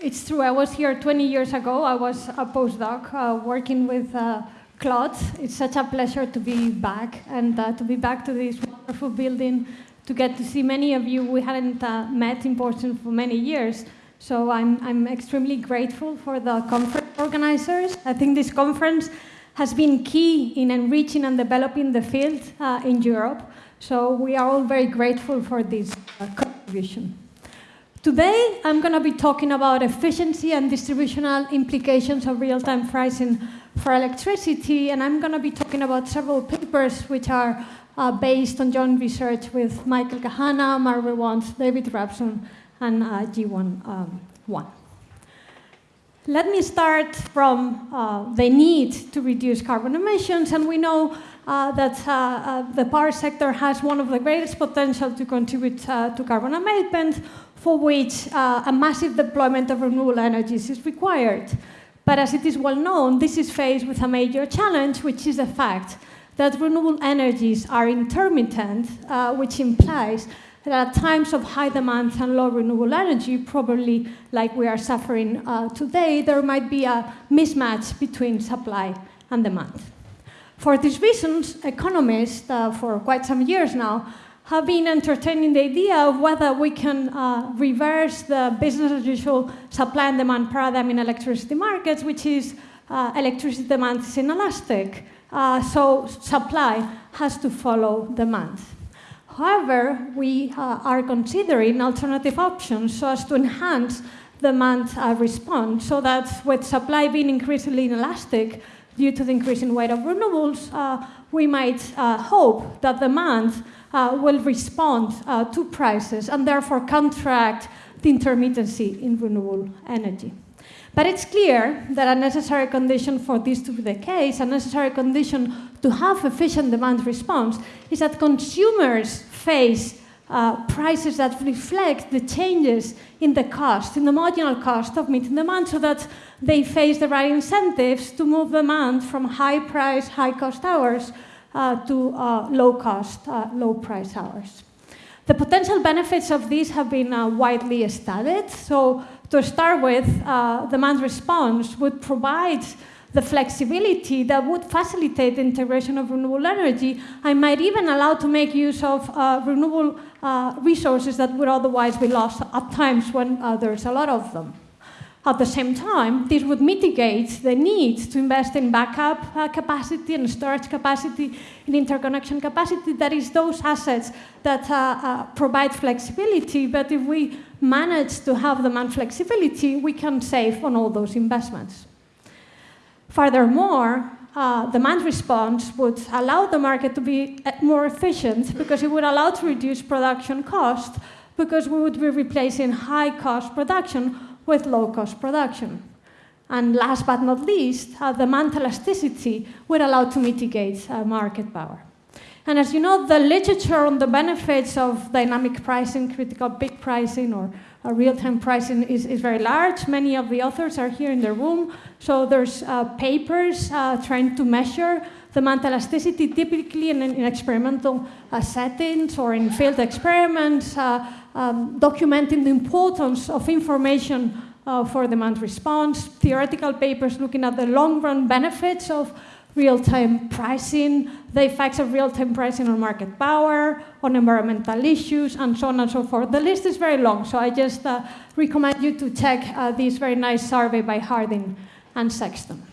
It's true, I was here 20 years ago. I was a postdoc uh, working with uh, Claude. It's such a pleasure to be back and uh, to be back to this wonderful building, to get to see many of you we hadn't uh, met in person for many years. So I'm, I'm extremely grateful for the conference organizers. I think this conference has been key in enriching and developing the field uh, in Europe. So we are all very grateful for this uh, contribution. Today, I'm going to be talking about efficiency and distributional implications of real-time pricing for electricity, and I'm going to be talking about several papers which are uh, based on joint research with Michael Cahana, Mar Reguant, David Rapson, and uh, Jingyuan um, Wang. Let me start from uh, the need to reduce carbon emissions, and we know uh, that uh, uh, the power sector has one of the greatest potential to contribute uh, to carbon abatement, for which uh, a massive deployment of renewable energies is required. But as it is well known, this is faced with a major challenge, which is the fact that renewable energies are intermittent, which implies that at times of high demand and low renewable energy, probably like we are suffering uh, today, there might be a mismatch between supply and demand. For these reasons, economists, uh, for quite some years now, have been entertaining the idea of whether we can uh, reverse the business as usual supply and demand paradigm in electricity markets, which is uh, electricity demand is inelastic. Uh, so supply has to follow demand. However, we uh, are considering alternative options so as to enhance demand uh, response so that with supply being increasingly inelastic due to the increasing weight of renewables, uh, we might hope that demand uh, will respond uh, to prices and therefore contract the intermittency in renewable energy. But it's clear that a necessary condition for this to be the case, a necessary condition to have efficient demand response, is that consumers face uh, prices that reflect the changes in the cost, in the marginal cost of meeting demand, so that they face the right incentives to move demand from high price, high cost hours uh, to uh, low cost, uh, low price hours. The potential benefits of this have been widely studied. So to start with, the demand response would provide the flexibility that would facilitate the integration of renewable energy and might even allow to make use of uh, renewable uh, resources that would otherwise be lost at times when uh, there's a lot of them. At the same time, this would mitigate the need to invest in backup uh, capacity and storage capacity, in interconnection capacity, that is those assets that uh, uh, provide flexibility, but if we manage to have demand flexibility, we can save on all those investments. Furthermore, uh, demand response would allow the market to be uh, more efficient because it would allow to reduce production cost because we would be replacing high cost production with low-cost production. And last but not least, uh, demand elasticity would allow to mitigate uh, market power. And as you know, the literature on the benefits of dynamic pricing, critical peak pricing, or uh, real-time pricing is, is, very large. Many of the authors are here in the room. So there's uh, papers uh, trying to measure demand elasticity, typically in, in experimental uh, settings or in field experiments, um, documenting the importance of information uh, for demand response, theoretical papers looking at the long-run benefits of real-time pricing, the effects of real-time pricing on market power, on environmental issues, and so on and so forth. The list is very long, so I just uh, recommend you to check uh, this very nice survey by Harding and Sexton.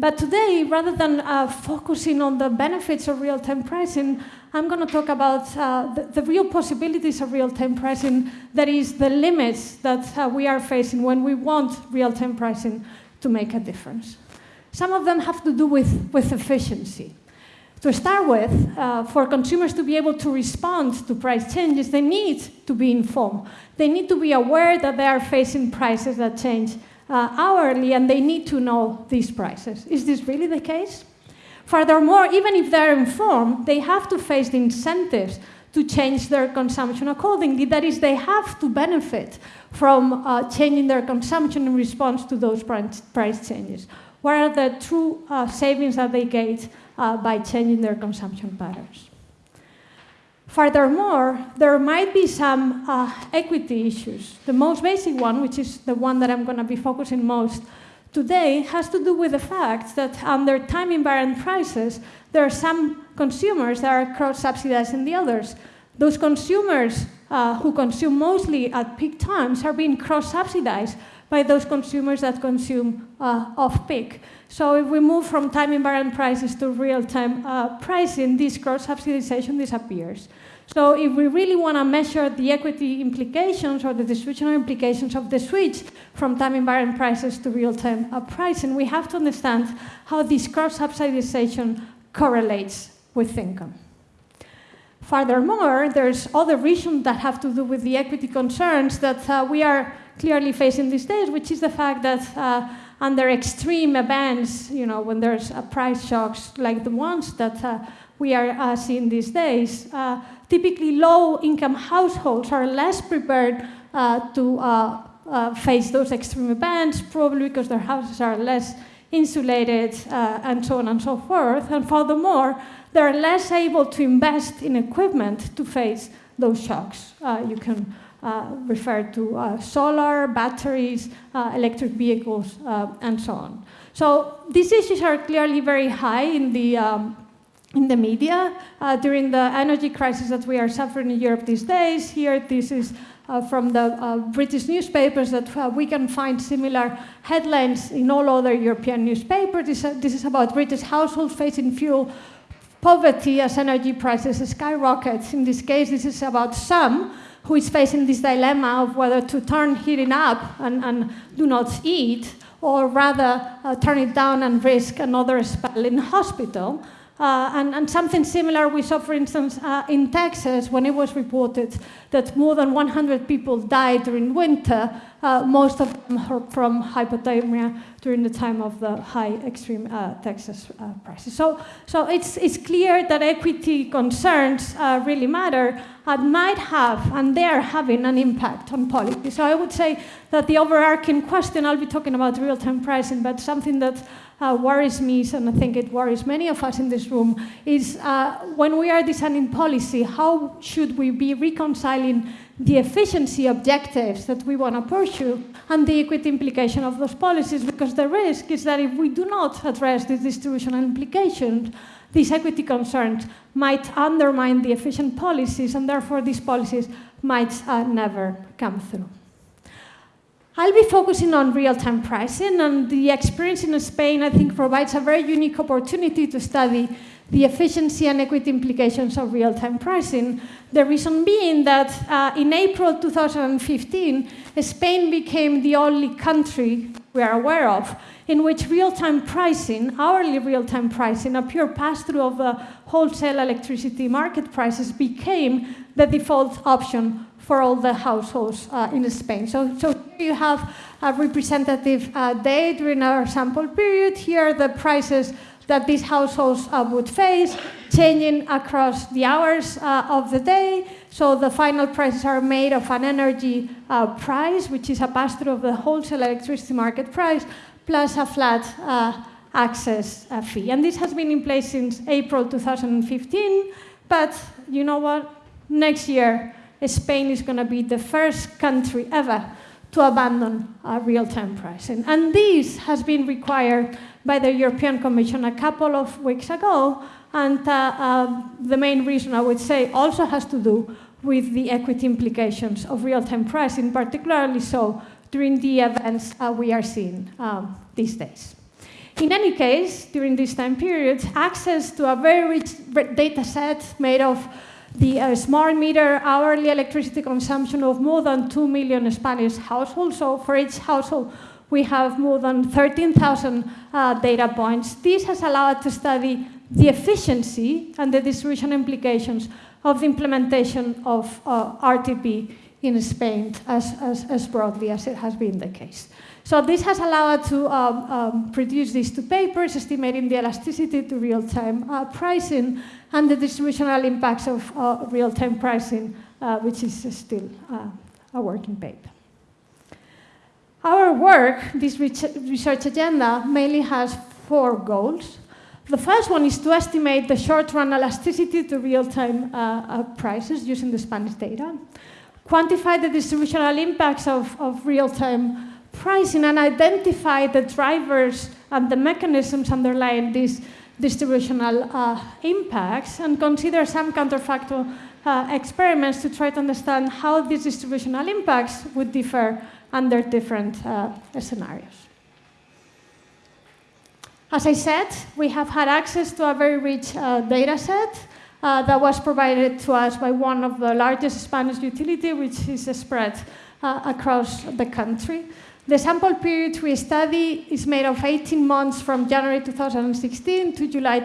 But today, rather than uh, focusing on the benefits of real-time pricing, I'm going to talk about uh, the, the, real possibilities of real-time pricing, that is, the limits that uh, we are facing when we want real-time pricing to make a difference. Some of them have to do with, with efficiency. To start with, uh, for consumers to be able to respond to price changes, they need to be informed. They need to be aware that they are facing prices that change uh, hourly and they need to know these prices. Is this really the case? Furthermore, even if they're informed, they have to face the incentives to change their consumption accordingly. That is, they have to benefit from uh, changing their consumption in response to those price changes. What are the true uh, savings that they get uh, by changing their consumption patterns? Furthermore, there might be some uh, equity issues. The most basic one, which is the one that I'm going to be focusing most today, has to do with the fact that under time invariant prices, there are some consumers that are cross-subsidizing the others. Those consumers uh, who consume mostly at peak times are being cross-subsidized by those consumers that consume uh, off-peak. So if we move from time invariant prices to real-time uh, pricing, this cross-subsidization disappears. So if we really want to measure the equity implications or the distributional implications of the switch from time invariant prices to real-time uh, pricing, we have to understand how this cross-subsidization correlates with income. Furthermore, there's other reasons that have to do with the equity concerns that uh, we are clearly facing these days, which is the fact that uh, under extreme events, you know, when there's uh, price shocks like the ones that uh, we are uh, seeing these days, uh, typically low-income households are less prepared uh, to face those extreme events, probably because their houses are less insulated and so on and so forth. And furthermore, they're less able to invest in equipment to face those shocks. you can uh, refer to uh, solar, batteries, uh, electric vehicles, and so on. So these issues are clearly very high in the um, in the media uh, during the energy crisis that we are suffering in Europe these days. Here, this is uh, from the uh, British newspapers that we can find similar headlines in all other European newspapers. This, this is about British households facing fuel poverty as energy prices skyrocket. In this case, this is about some who is facing this dilemma of whether to turn heating up and, and do not eat, or rather uh, turn it down and risk another spell in hospital. Uh, and, and, something similar we saw, for instance, uh, in Texas when it was reported that more than 100 people died during winter, uh, most of them from hypothermia during the time of the high extreme uh, Texas uh, prices. So, so it's, it's clear that equity concerns uh, really matter and might have, and they're having an impact on policy. So I would say that the overarching question, I'll be talking about real-time pricing, but something that uh, worries me, and I think it worries many of us in this room, is uh, when we are designing policy, how should we be reconciling the efficiency objectives that we want to pursue and the equity implication of those policies? Because the risk is that if we do not address these distributional implications, these equity concerns might undermine the efficient policies, and therefore these policies might uh, never come through. I'll be focusing on real-time pricing, and the experience in Spain, I think, provides a very unique opportunity to study the efficiency and equity implications of real-time pricing. The reason being that uh, in April 2015, Spain became the only country we are aware of in which real-time pricing, hourly real-time pricing, a pure pass-through of the wholesale electricity market prices became the default option for all the households uh, in Spain. So, so here you have a representative uh, day during our sample period. Here are the prices that these households uh, would face, changing across the hours uh, of the day. So the final prices are made of an energy uh, price, which is a pass-through of the wholesale electricity market price, plus a flat uh, access fee. And this has been in place since April 2015, but you know what? Next year, Spain is going to be the first country ever to abandon uh, real-time pricing. And this has been required by the European Commission a couple of weeks ago. And uh, uh, the main reason I would say also has to do with the equity implications of real-time pricing, particularly so during the events uh, we are seeing um, these days. In any case, during this time period, access to a very rich data set made of the uh, smart meter hourly electricity consumption of more than 2 million Spanish households. So for each household, we have more than 13,000 uh, data points. This has allowed us to study the efficiency and the distribution implications of the implementation of uh, RTP in Spain as, as, as, broadly as it has been the case. So this has allowed to um, um, produce these two papers, estimating the elasticity to real-time uh, pricing and the distributional impacts of uh, real-time pricing, uh, which is still uh, a working paper. Our work, this research agenda, mainly has four goals. The first one is to estimate the short-run elasticity to real-time uh, uh, prices using the Spanish data, quantify the distributional impacts of, of real-time pricing, and identify the drivers and the mechanisms underlying these distributional uh, impacts, and consider some counterfactual uh, experiments to try to understand how these distributional impacts would differ under different uh, scenarios. As I said, we have had access to a very rich uh, data set uh, that was provided to us by one of the largest Spanish utility, which is spread uh, across the country. The sample period we study is made of 18 months from January 2016 to July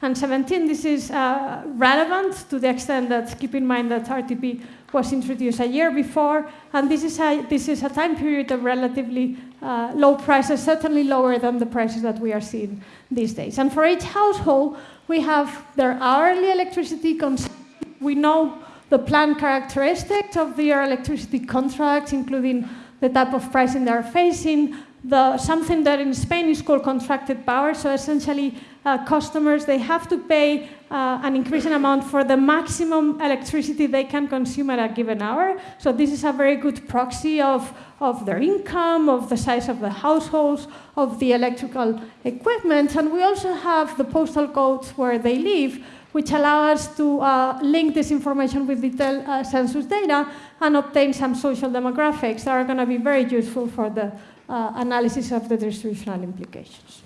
2017. This is uh, relevant to the extent that, keep in mind that RTP was introduced a year before, and this is a, this is a time period of relatively uh, low prices, certainly lower than the prices that we are seeing these days. And for each household, we have their hourly electricity consumption. We know the planned characteristics of their electricity contracts, including the type of pricing they're facing, the, something that in Spain is called contracted power. So essentially, uh, customers they have to pay uh, an increasing amount for the maximum electricity they can consume at a given hour. So this is a very good proxy of, of their income, of the size of the households, of the electrical equipment. And we also have the postal codes where they live, which allow us to uh, link this information with detailed uh, census data and obtain some social demographics that are going to be very useful for the uh, analysis of the distributional implications.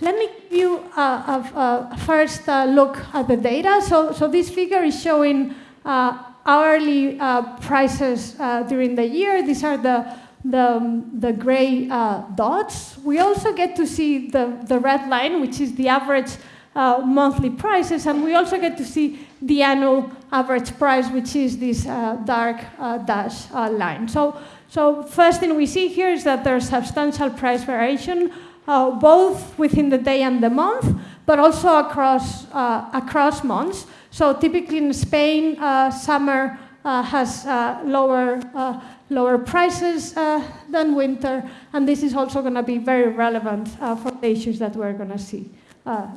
Let me give you a, a, first uh, look at the data. So, so this figure is showing uh, hourly uh, prices uh, during the year. These are the, the, the gray uh, dots. We also get to see the, the red line, which is the average uh, monthly prices, and we also get to see the annual average price, which is this dark dash line. So, so first thing we see here is that there's substantial price variation uh, both within the day and the month, but also across, uh, across months. So typically in Spain, uh, summer uh, has uh, lower, uh, lower prices than winter, and this is also going to be very relevant for the issues that we're going to see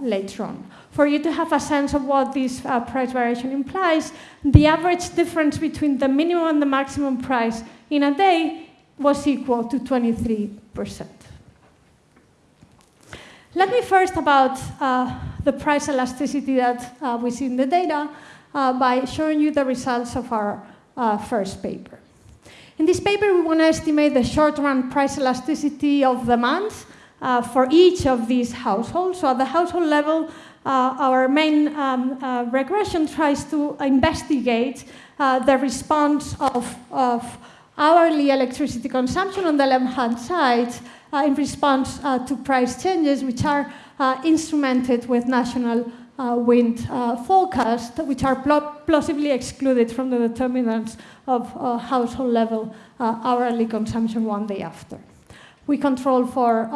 later on. For you to have a sense of what this price variation implies, the average difference between the minimum and the maximum price in a day was equal to 23 percent. Let me first about uh, the price elasticity that uh, we see in the data uh, by showing you the results of our uh, first paper. In this paper, we want to estimate the short-run price elasticity of demand uh, for each of these households. So at the household level, uh, our main um, regression tries to investigate the response of, of hourly electricity consumption on the left-hand side uh, in response uh, to price changes, which are uh, instrumented with national wind forecasts, which are plausibly excluded from the determinants of household level hourly consumption one day after. We control for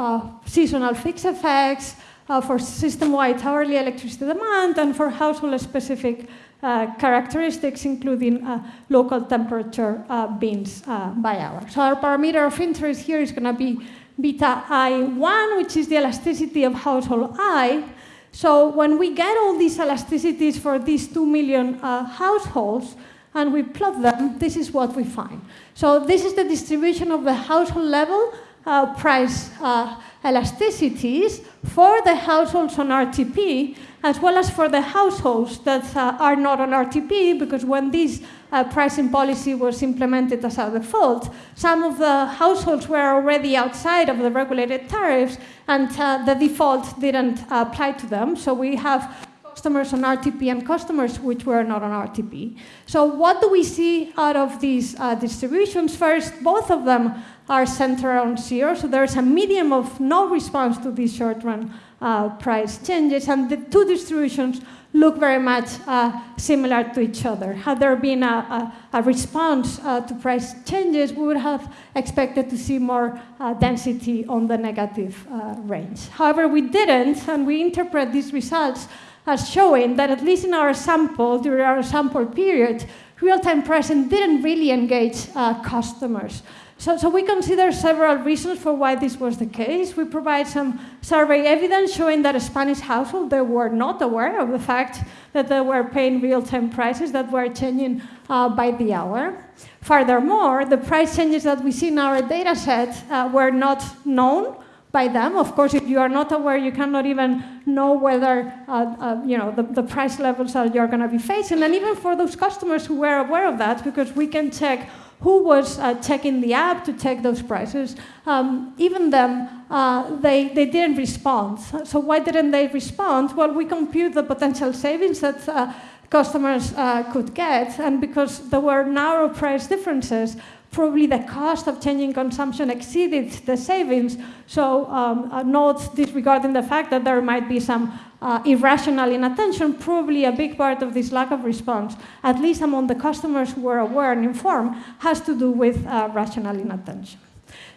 seasonal fixed effects, uh, for system-wide hourly electricity demand and for household-specific uh, characteristics, including uh, local temperature bins by hour. So our parameter of interest here is going to be beta I1, which is the elasticity of household I. So when we get all these elasticities for these 2 million uh, households, and we plot them, this is what we find. So this is the distribution of the household level uh, price uh, elasticities for the households on RTP, as well as for the households that uh, are not on RTP, because when this uh, pricing policy was implemented as a default, some of the households were already outside of the regulated tariffs, and uh, the default didn't apply to them. So we have customers on RTP and customers which were not on RTP. So what do we see out of these uh, distributions? First, both of them are centered around zero, so there's a medium of no response to these short-run uh, price changes, and the two distributions look very much uh, similar to each other. Had there been a, a, a response uh, to price changes, we would have expected to see more uh, density on the negative uh, range. However, we didn't, and we interpret these results as showing that at least in our sample, during our sample period, real-time pricing didn't really engage uh, customers. So, so we consider several reasons for why this was the case. We provide some survey evidence showing that Spanish households they were not aware of the fact that they were paying real-time prices that were changing uh, by the hour. Furthermore, the price changes that we see in our data set uh, were not known by them. Of course, if you are not aware, you cannot even know whether uh, uh, you know the, the, price levels that you're going to be facing. And even for those customers who were aware of that, because we can check who was uh, checking the app to check those prices, um, even them, uh, they, they didn't respond. So why didn't they respond? Well, we compute the potential savings that uh, customers uh, could get, and because there were narrow price differences, probably the cost of changing consumption exceeded the savings. So um, uh, note disregarding the fact that there might be some uh, irrational inattention, probably a big part of this lack of response, at least among the customers who were aware and informed, has to do with uh, rational inattention.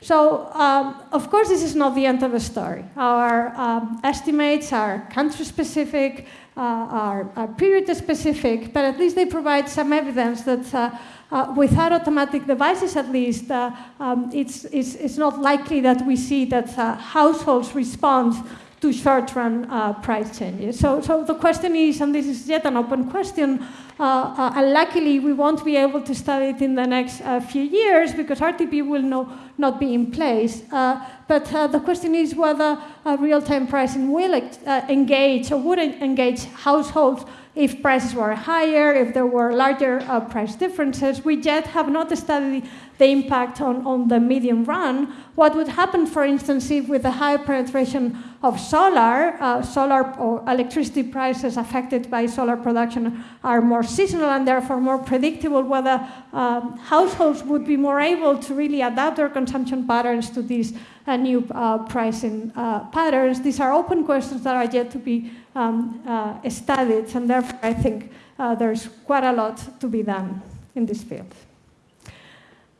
So, um, of course, this is not the end of the story. Our um, estimates are country specific, uh, are, are period specific, but at least they provide some evidence that uh, without automatic devices, at least, uh, um, it's, it's, it's, not likely that we see that uh, households respond to short-run uh, price changes. So, so the question is, and this is yet an open question, Uh, uh, and luckily we won't be able to study it in the next uh, few years because RTP will no, not be in place. but the question is whether real-time pricing will engage or wouldn't engage households if prices were higher, if there were larger uh, price differences. We yet have not studied the impact on, on the medium run. What would happen, for instance, if with a high penetration of solar, uh, solar or electricity prices affected by solar production are more seasonal and therefore more predictable, whether um, households would be more able to really adapt their consumption patterns to these uh, new uh, pricing uh, patterns. These are open questions that are yet to be um, uh, studied, and therefore I think there's quite a lot to be done in this field.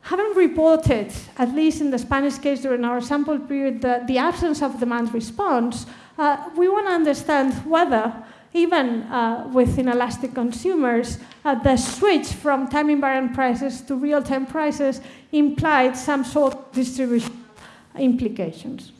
Having reported, at least in the Spanish case during our sample period, the, the absence of demand response, uh, we want to understand whether, even uh, with inelastic consumers, uh, the switch from time invariant prices to real time prices implied some sort of distribution implications.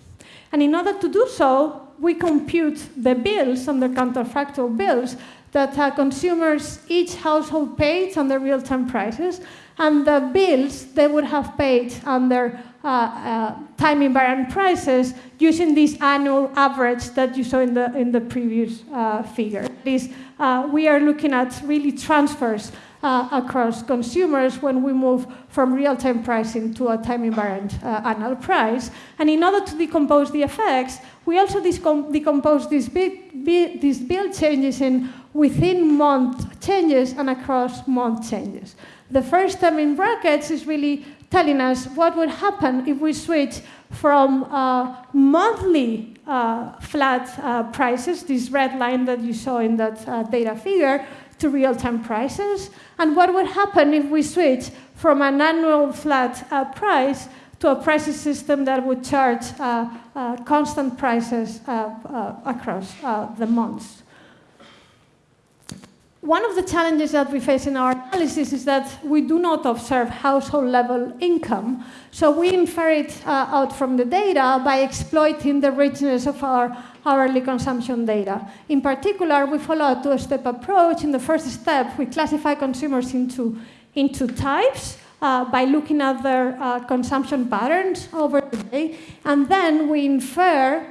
And in order to do so, we compute the bills and the counterfactual bills that uh, consumers, each household paid on the real-time prices, and the bills they would have paid under uh, uh, time invariant prices using this annual average that you saw in the, in the previous uh, figure. This, uh, we are looking at really transfers uh, across consumers when we move from real-time pricing to a time invariant uh, annual price. And in order to decompose the effects, we also decompose these, these bill changes in within month changes and across month changes. The first term in brackets is really telling us what would happen if we switch from uh, monthly uh, flat uh, prices, this red line that you saw in that uh, data figure, to real-time prices, and what would happen if we switch from an annual flat uh, price to a pricing system that would charge uh, constant prices across the months. One of the challenges that we face in our analysis is that we do not observe household level income. So we infer it out from the data by exploiting the richness of our hourly consumption data. In particular, we follow a two-step approach. In the first step, we classify consumers into, into types uh, by looking at their uh, consumption patterns over the day, and then we infer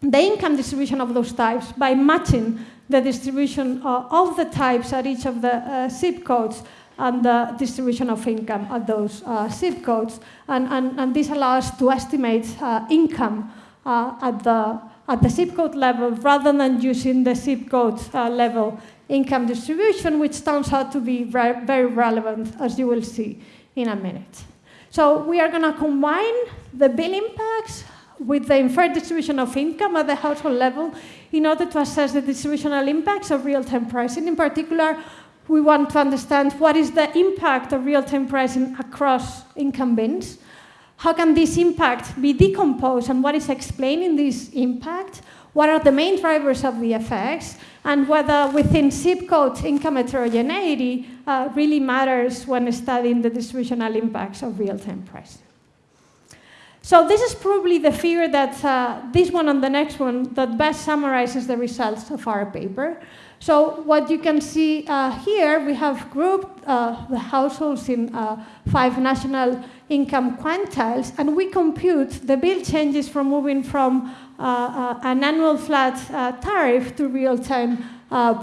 the income distribution of those types by matching the distribution uh, of the types at each of the uh, zip codes and the distribution of income at those uh, zip codes. And, and, and, this allows us to estimate income at the at the zip code level rather than using the zip code uh, level income distribution, which turns out to be very, very relevant, as you will see in a minute. So we are going to combine the bill impacts with the inferred distribution of income at the household level in order to assess the distributional impacts of real-time pricing. In particular, we want to understand what is the impact of real-time pricing across income bins, how can this impact be decomposed and what is explaining this impact? What are the main drivers of the effects? And whether within zip code income heterogeneity uh, really matters when studying the distributional impacts of real-time pricing. So this is probably the figure that, uh, this one and the next one, that best summarizes the results of our paper. So what you can see uh, here, we have grouped uh, the households in uh, five national income quantiles, and we compute the bill changes from moving from uh, uh, an annual flat tariff to real-time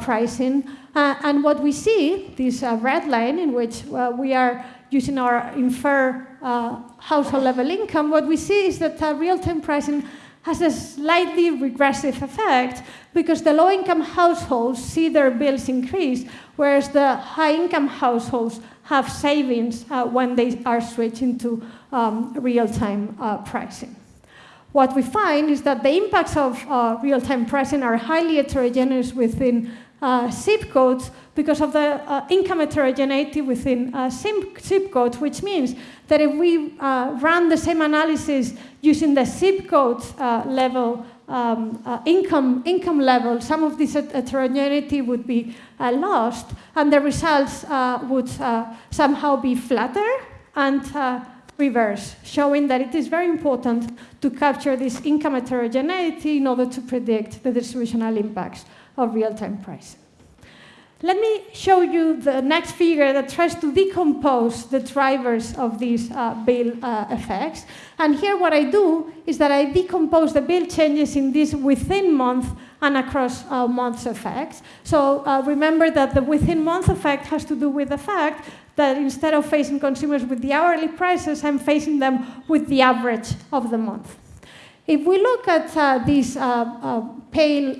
pricing. and what we see, this red line in which we are using our infer uh, household level income, what we see is that uh, real-time pricing has a slightly regressive effect because the low-income households see their bills increase, whereas the high-income households have savings uh, when they are switching to um, real-time uh, pricing. What we find is that the impacts of uh, real-time pricing are highly heterogeneous within uh, zip codes because of the uh, income heterogeneity within uh, zip codes, which means that if we uh, run the same analysis using the zip code uh, level um, uh, income, income level, some of this heterogeneity would be lost, and the results would somehow be flatter and reverse, showing that it is very important to capture this income heterogeneity in order to predict the distributional impacts of real-time pricing. Let me show you the next figure that tries to decompose the drivers of these uh, bill uh, effects. And here what I do is that I decompose the bill changes in this within month and across uh, months effects. So uh, remember that the within month effect has to do with the fact that instead of facing consumers with the hourly prices, I'm facing them with the average of the month. If we look at uh, these uh, pale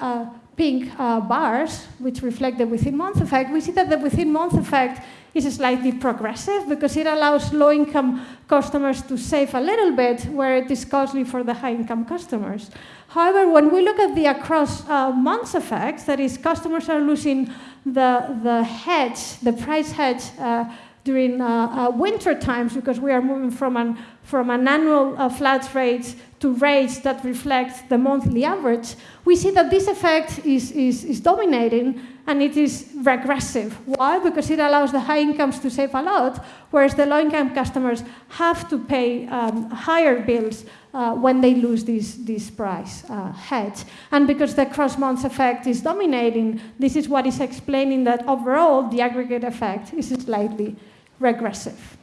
pink uh, bars, which reflect the within-month effect, we see that the within-month effect is slightly progressive because it allows low-income customers to save a little bit where it is costly for the high-income customers. However, when we look at the across uh, months effects, that is, customers are losing the, the hedge, the price hedge uh, during uh, uh, winter times because we are moving from an, from an annual uh, flat rate to rates that reflect the monthly average, we see that this effect is, is, is dominating and it is regressive. Why? Because it allows the high incomes to save a lot, whereas the low income customers have to pay um, higher bills uh, when they lose this, this price uh, hedge. And because the cross month effect is dominating, this is what is explaining that overall the aggregate effect is slightly regressive.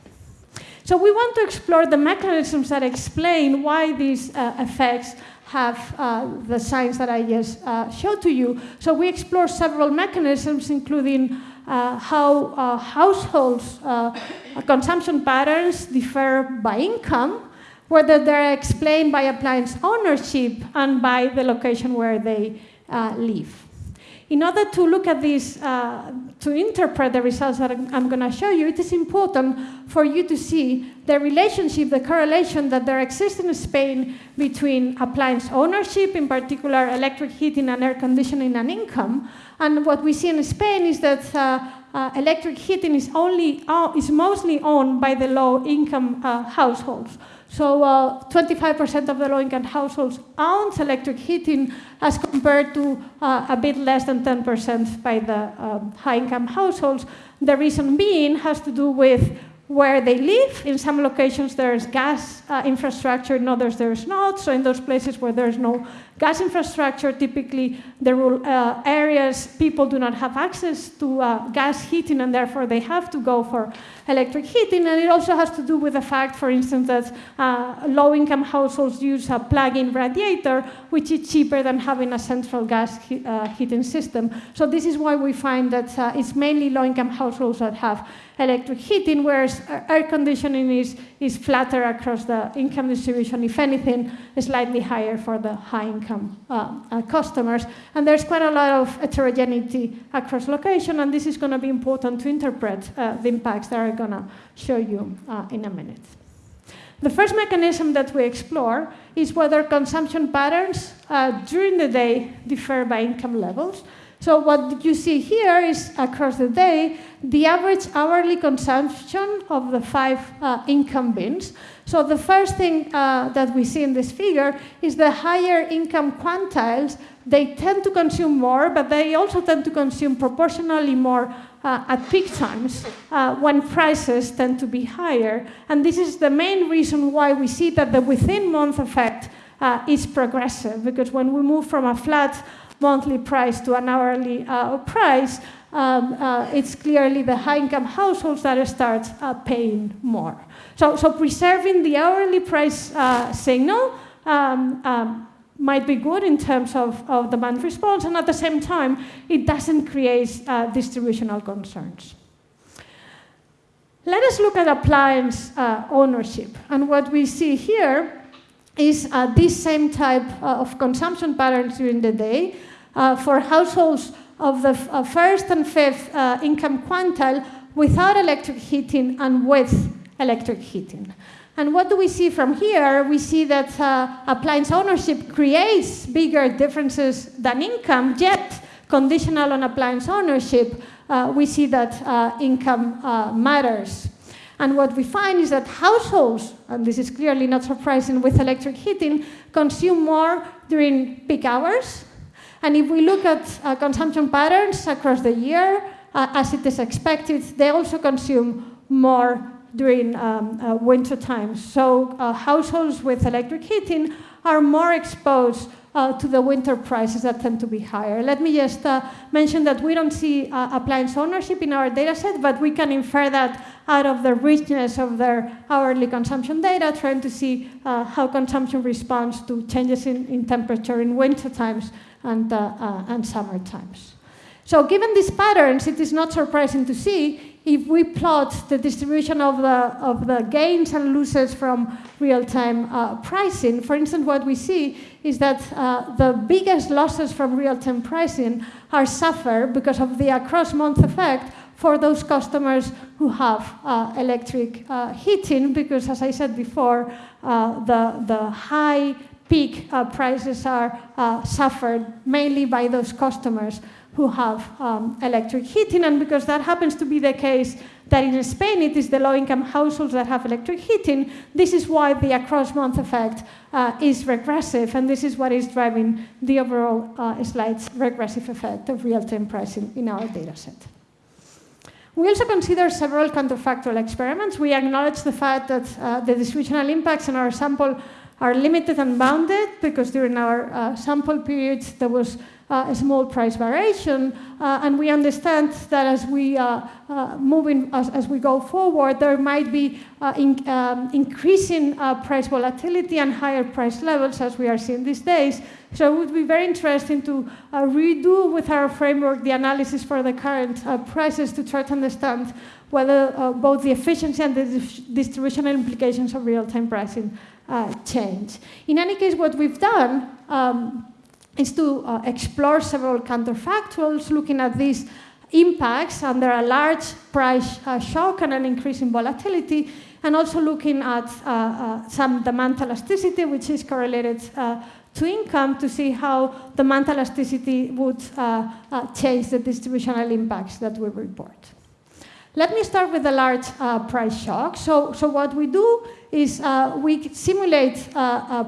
So we want to explore the mechanisms that explain why these uh, effects have uh, the signs that I just uh, showed to you. So we explore several mechanisms, including uh, how uh, households' uh, consumption patterns differ by income, whether they're explained by appliance ownership and by the location where they live. In order to look at this, uh, to interpret the results that I'm going to show you, it is important for you to see the relationship, the correlation that there exists in Spain between appliance ownership, in particular electric heating and air conditioning and income. And what we see in Spain is that uh, uh, electric heating is, only, uh, is mostly owned by the low-income uh, households. So 25% uh, of the low-income households owns electric heating as compared to uh, a bit less than 10% by the um, high-income households. The reason being has to do with where they live. In some locations, there's gas uh, infrastructure, in others, there's not. So, in those places where there's no gas infrastructure, typically the rural uh, areas, people do not have access to uh, gas heating, and therefore they have to go for electric heating. And it also has to do with the fact, for instance, that uh, low income households use a plug in radiator, which is cheaper than having a central gas he uh, heating system. So, this is why we find that uh, it's mainly low income households that have electric heating, whereas air conditioning is, is flatter across the income distribution, if anything, slightly higher for the high income uh, uh, customers. And there's quite a lot of heterogeneity across location, and this is going to be important to interpret uh, the impacts that I'm going to show you uh, in a minute. The first mechanism that we explore is whether consumption patterns uh, during the day differ by income levels. So So what you see here is across the day, the average hourly consumption of the five uh, income bins. So the first thing uh, that we see in this figure is the higher income quantiles, they tend to consume more, but they also tend to consume proportionally more uh, at peak times uh, when prices tend to be higher. And this is the main reason why we see that the within month effect uh, is progressive, because when we move from a flat monthly price to an hourly uh, price, um, uh, it's clearly the high income households that start paying more. So, so preserving the hourly price signal um, um, might be good in terms of, of demand response, and at the same time, it doesn't create uh, distributional concerns. Let us look at appliance uh, ownership. And what we see here is uh, this same type uh, of consumption patterns during the day uh, for households of the uh, first and fifth income quintile without electric heating and with electric heating. And what do we see from here? We see that uh, appliance ownership creates bigger differences than income, yet conditional on appliance ownership, uh, we see that uh, income uh, matters. And what we find is that households, and this is clearly not surprising with electric heating, consume more during peak hours. And if we look at uh, consumption patterns across the year, uh, as it is expected, they also consume more during um, uh, winter times. So uh, households with electric heating are more exposed uh, to the winter prices that tend to be higher. Let me just uh, mention that we don't see uh, appliance ownership in our data set, but we can infer that out of the richness of their hourly consumption data, trying to see uh, how consumption responds to changes in, in temperature in winter times and, and summer times. So given these patterns, it is not surprising to see if we plot the distribution of the, of the gains and losses from real-time uh, pricing, for instance, what we see is that uh, the biggest losses from real-time pricing are suffered because of the across-month effect for those customers who have uh, electric uh, heating, because as I said before, uh, the, the high peak uh, prices are suffered mainly by those customers who have um, electric heating. And because that happens to be the case that in Spain it is the low-income households that have electric heating, this is why the across-month effect uh, is regressive, and this is what is driving the overall uh, slight regressive effect of real-time pricing in our data set. We also consider several counterfactual experiments. We acknowledge the fact that uh, the distributional impacts in our sample are limited and bounded because during our uh, sample period there was a small price variation. Uh, and we understand that as we uh, uh moving as, as, we go forward, there might be uh, in, um, increasing uh, price volatility and higher price levels as we are seeing these days. So it would be very interesting to redo with our framework the analysis for the current prices to try to understand whether both the efficiency and the distributional implications of real-time pricing change. In any case, what we've done um, is to uh, explore several counterfactuals, looking at these impacts under a large price uh, shock and an increase in volatility, and also looking at uh, uh some demand elasticity, which is correlated uh, to income, to see how demand elasticity would uh, change the distributional impacts that we report. Let me start with the large price shock. So, so what we do is we simulate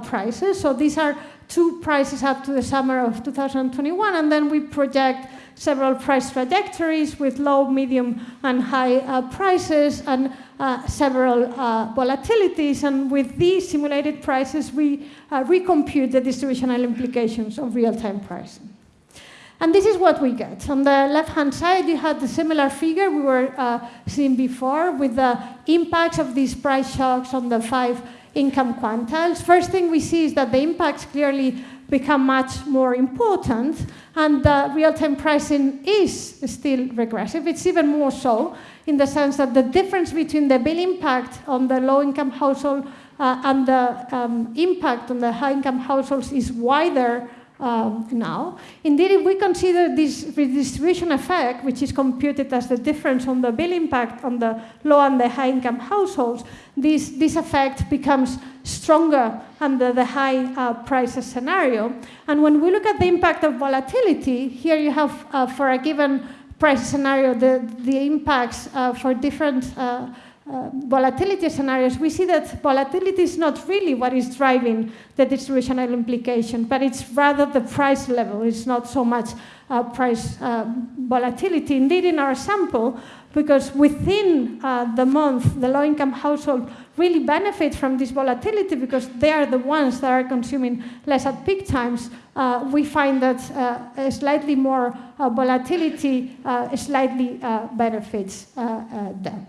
prices. So these are two prices up to the summer of 2021, and then we project several price trajectories with low, medium, and high uh, prices and uh, several uh, volatilities. And with these simulated prices, we uh, recompute the distributional implications of real-time pricing. And this is what we get. On the left-hand side, you had the similar figure we were uh, seeing before with the impacts of these price shocks on the five income quantiles. First thing we see is that the impacts clearly become much more important and the real-time pricing is still regressive. It's even more so in the sense that the difference between the bill impact on the low-income household uh, and the um, impact on the high-income households is wider um, now. Indeed, if we consider this redistribution effect, which is computed as the difference on the bill impact on the low and the high income households, this, this effect becomes stronger under the high uh, prices scenario. And when we look at the impact of volatility, here you have uh, for a given price scenario the, the impacts uh, for different uh, volatility scenarios, we see that volatility is not really what is driving the distributional implication, but it's rather the price level. It's not so much uh, price uh, volatility. Indeed, in our sample, because within uh, the month, the low-income household really benefit from this volatility because they are the ones that are consuming less at peak times. Uh, we find that slightly more volatility slightly benefits them.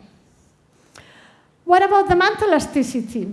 What about the demand elasticity?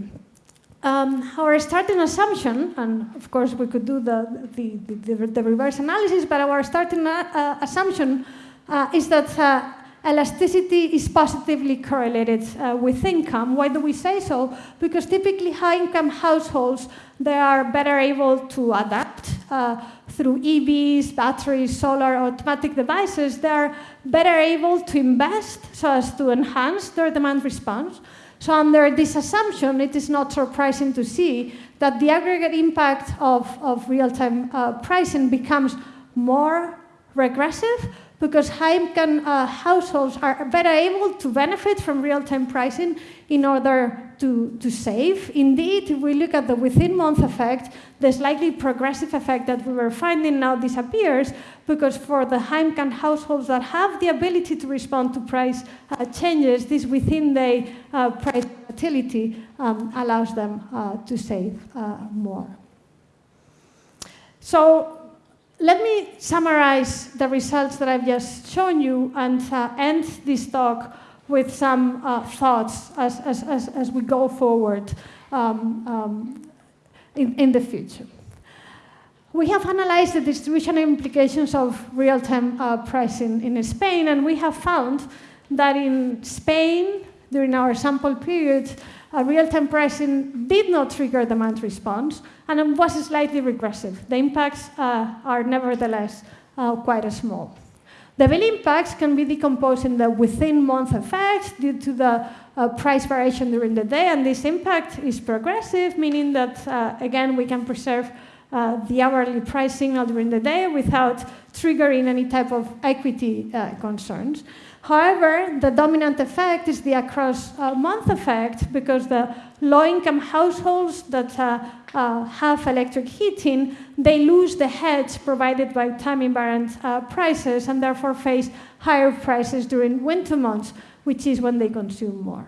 Um, our starting assumption, and of course we could do the, the, the, the reverse analysis, but our starting uh, assumption uh, is that uh, elasticity is positively correlated uh, with income. Why do we say so? Because typically high-income households, they are better able to adapt uh, through EVs, batteries, solar, automatic devices. They are better able to invest so as to enhance their demand response. So under this assumption, it is not surprising to see that the aggregate impact of, of real-time uh, pricing becomes more regressive because high-income uh, households are better able to benefit from real-time pricing in order to, to save. Indeed, if we look at the within-month effect, the slightly progressive effect that we were finding now disappears because for the high-income households that have the ability to respond to price uh, changes, this within-day uh, price volatility um, allows them uh, to save uh, more. So let me summarize the results that I've just shown you and uh, end this talk with some uh, thoughts as, as, as, as, we go forward um, um, in, in the future. We have analyzed the distribution implications of real-time uh, pricing in Spain, and we have found that in Spain, during our sample period, uh, real-time pricing did not trigger demand response, and was slightly regressive. The impacts uh, are nevertheless uh, quite small. The bill impacts can be decomposed in the within-month effects due to the uh, price variation during the day, and this impact is progressive, meaning that, uh, again, we can preserve uh, the hourly price signal during the day without triggering any type of equity concerns. However, the dominant effect is the across-month uh, effect because the low-income households that uh, uh, have electric heating, they lose the hedge provided by time-invariant uh, prices and therefore face higher prices during winter months, which is when they consume more.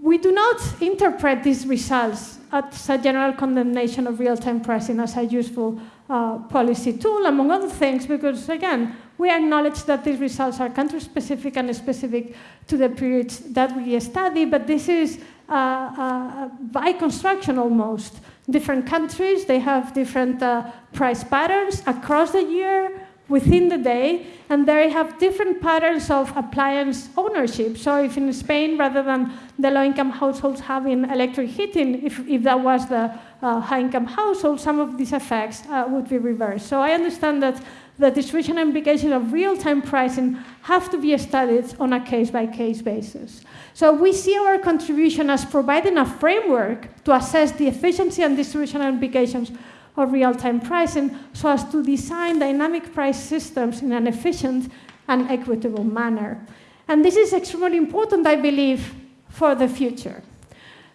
We do not interpret these results as a general condemnation of real-time pricing as a useful uh, policy tool, among other things, because again, we acknowledge that these results are country-specific and specific to the periods that we study, but this is uh, uh, by construction almost. Different countries, they have different uh, price patterns across the year, within the day, and they have different patterns of appliance ownership. So if in Spain, rather than the low-income households having electric heating, if, if that was the uh, high-income household, some of these effects uh, would be reversed. So I understand that the distribution implications of real-time pricing have to be studied on a case-by-case -case basis. So we see our contribution as providing a framework to assess the efficiency and distribution implications of real-time pricing so as to design dynamic price systems in an efficient and equitable manner. And this is extremely important, I believe, for the future.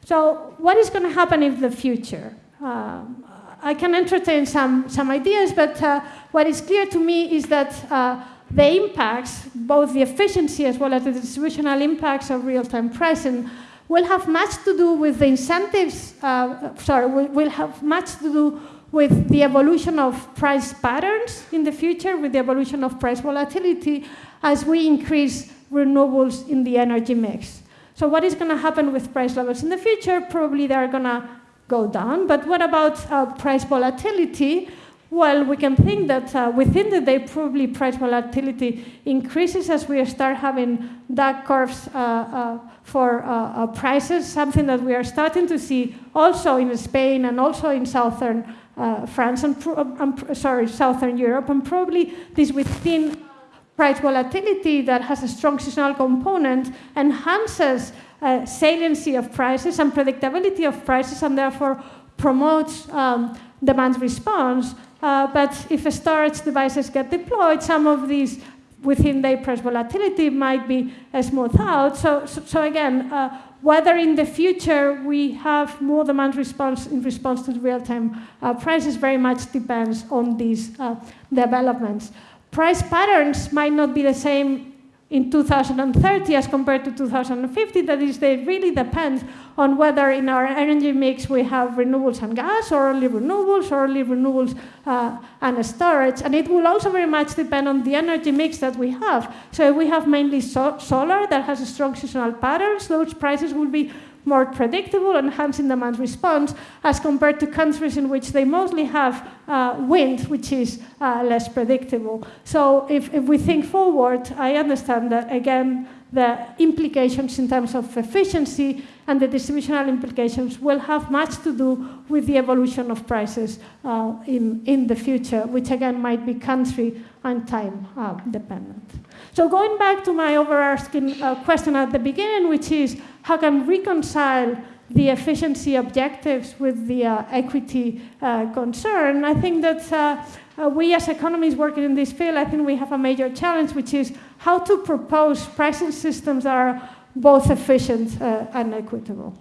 So what is going to happen in the future? Uh, I can entertain some, some ideas, but uh, what is clear to me is that uh, the impacts, both the efficiency as well as the distributional impacts of real-time pricing, will have much to do with the incentives, uh, sorry, will, will have much to do with the evolution of price patterns in the future, with the evolution of price volatility as we increase renewables in the energy mix. So what is going to happen with price levels in the future? Probably they're going to go down. But what about uh, price volatility? Well, we can think that uh, within the day, probably price volatility increases as we start having duck curves uh, uh for uh, uh, prices, something that we are starting to see also in Spain and also in southern France and, um, sorry, Southern Europe, and probably this within price volatility that has a strong seasonal component enhances uh, saliency of prices and predictability of prices and therefore promotes um, demand response. Uh, but if storage devices get deployed, some of these within the price volatility might be smoothed out. So, so, so again, uh, whether in the future we have more demand response in response to real-time uh, prices very much depends on these uh, developments. Price patterns might not be the same in 2030 as compared to 2050. That is, they really depend on whether in our energy mix we have renewables and gas, or only renewables, or only renewables uh, and storage. And it will also very much depend on the energy mix that we have. So we have mainly so solar that has strong seasonal patterns, those prices will be more predictable, and enhancing demand response, as compared to countries in which they mostly have uh, wind, which is uh, less predictable. So if, if we think forward, I understand that, again, the implications in terms of efficiency and the distributional implications will have much to do with the evolution of prices uh, in, in the future, which again might be country and time uh, dependent. So going back to my overarching uh, question at the beginning, which is how can reconcile the efficiency objectives with the uh, equity uh, concern, I think that uh, uh, we as economists working in this field, I think we have a major challenge, which is how to propose pricing systems that are both efficient uh, and equitable.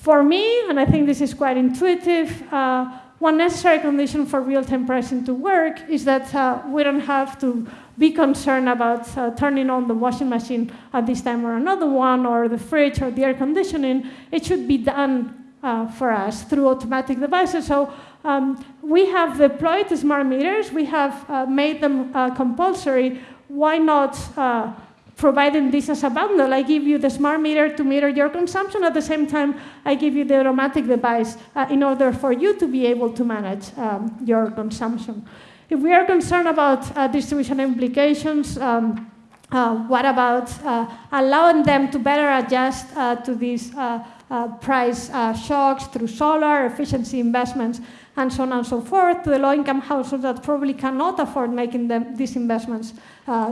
For me, and I think this is quite intuitive, uh, one necessary condition for real-time pricing to work is that uh, we don't have to be concerned about uh, turning on the washing machine at this time or another one, or the fridge or the air conditioning. It should be done uh, for us through automatic devices. So um, we have deployed smart meters. We have uh, made them uh, compulsory. Why not uh, providing this as a bundle. I give you the smart meter to meter your consumption. At the same time, I give you the automatic device uh, in order for you to be able to manage um, your consumption. If we are concerned about uh, distribution implications, um, uh, what about uh, allowing them to better adjust uh, to these uh, price shocks through solar efficiency investments and so on and so forth to the low-income households that probably cannot afford making them, these investments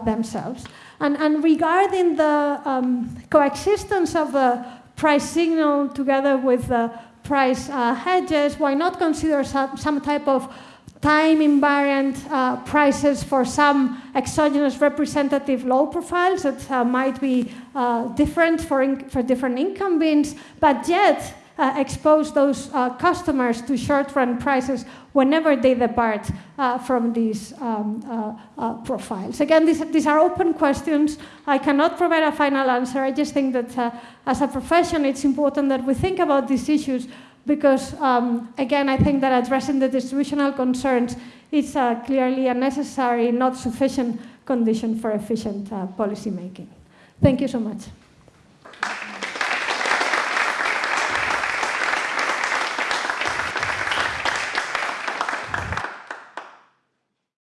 themselves. And, and regarding the um, coexistence of the price signal together with the price uh, hedges, why not consider some, some type of time invariant uh, prices for some exogenous representative load profiles that uh, might be uh, different for, for different income bins, but yet uh, expose those uh, customers to short-run prices whenever they depart uh, from these um, uh, uh, profiles. Again, these, these are open questions. I cannot provide a final answer. I just think that as a profession, it's important that we think about these issues because, um, again, I think that addressing the distributional concerns is clearly a necessary, not sufficient condition for efficient policy making. Thank you so much.